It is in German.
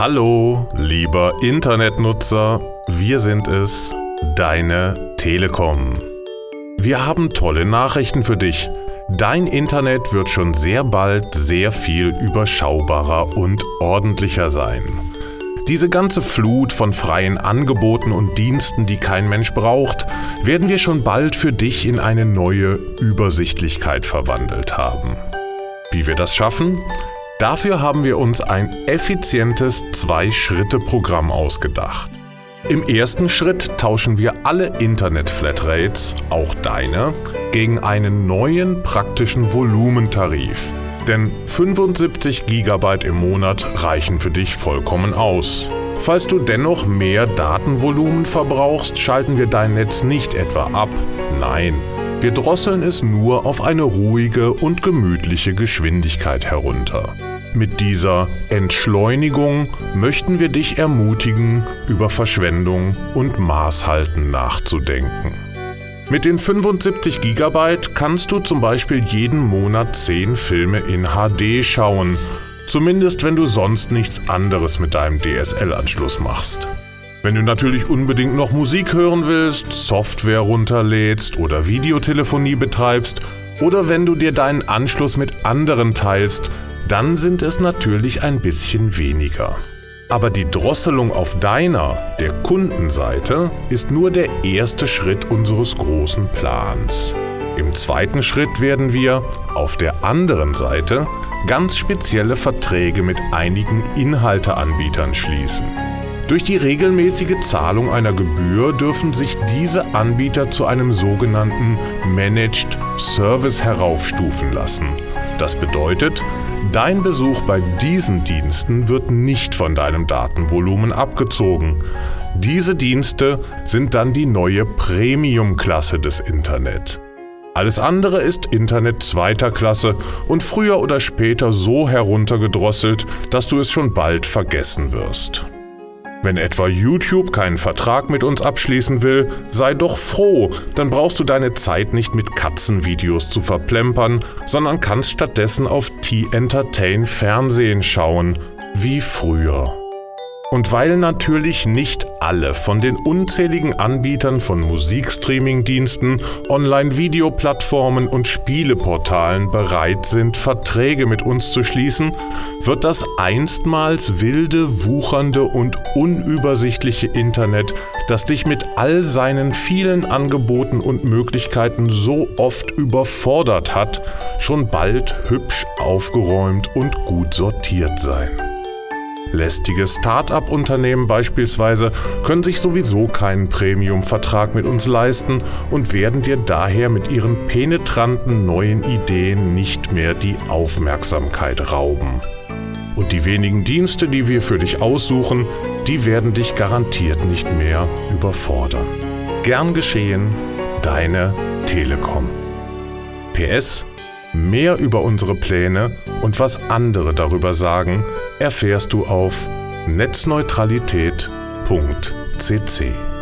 Hallo, lieber Internetnutzer, wir sind es, deine Telekom. Wir haben tolle Nachrichten für dich. Dein Internet wird schon sehr bald sehr viel überschaubarer und ordentlicher sein. Diese ganze Flut von freien Angeboten und Diensten, die kein Mensch braucht, werden wir schon bald für dich in eine neue Übersichtlichkeit verwandelt haben. Wie wir das schaffen? Dafür haben wir uns ein effizientes Zwei-Schritte-Programm ausgedacht. Im ersten Schritt tauschen wir alle Internet-Flatrates, auch deine, gegen einen neuen praktischen Volumentarif. Denn 75 GB im Monat reichen für dich vollkommen aus. Falls du dennoch mehr Datenvolumen verbrauchst, schalten wir dein Netz nicht etwa ab. Nein, wir drosseln es nur auf eine ruhige und gemütliche Geschwindigkeit herunter. Mit dieser Entschleunigung möchten wir dich ermutigen, über Verschwendung und Maßhalten nachzudenken. Mit den 75 GB kannst du zum Beispiel jeden Monat 10 Filme in HD schauen, zumindest wenn du sonst nichts anderes mit deinem DSL-Anschluss machst. Wenn du natürlich unbedingt noch Musik hören willst, Software runterlädst oder Videotelefonie betreibst oder wenn du dir deinen Anschluss mit anderen teilst, dann sind es natürlich ein bisschen weniger. Aber die Drosselung auf deiner, der Kundenseite, ist nur der erste Schritt unseres großen Plans. Im zweiten Schritt werden wir auf der anderen Seite ganz spezielle Verträge mit einigen Inhalteanbietern schließen. Durch die regelmäßige Zahlung einer Gebühr dürfen sich diese Anbieter zu einem sogenannten Managed Service heraufstufen lassen. Das bedeutet, dein Besuch bei diesen Diensten wird nicht von deinem Datenvolumen abgezogen. Diese Dienste sind dann die neue Premium-Klasse des Internet. Alles andere ist Internet zweiter Klasse und früher oder später so heruntergedrosselt, dass du es schon bald vergessen wirst. Wenn etwa YouTube keinen Vertrag mit uns abschließen will, sei doch froh, dann brauchst du deine Zeit nicht mit Katzenvideos zu verplempern, sondern kannst stattdessen auf T-Entertain Fernsehen schauen, wie früher. Und weil natürlich nicht alle von den unzähligen Anbietern von Musikstreaming-Diensten, Online-Videoplattformen und Spieleportalen bereit sind, Verträge mit uns zu schließen, wird das einstmals wilde, wuchernde und unübersichtliche Internet, das dich mit all seinen vielen Angeboten und Möglichkeiten so oft überfordert hat, schon bald hübsch aufgeräumt und gut sortiert sein. Lästige Start-up-Unternehmen beispielsweise können sich sowieso keinen Premium-Vertrag mit uns leisten und werden dir daher mit ihren penetranten neuen Ideen nicht mehr die Aufmerksamkeit rauben. Und die wenigen Dienste, die wir für dich aussuchen, die werden dich garantiert nicht mehr überfordern. Gern geschehen, deine Telekom. PS Mehr über unsere Pläne und was andere darüber sagen, erfährst du auf netzneutralität.cc.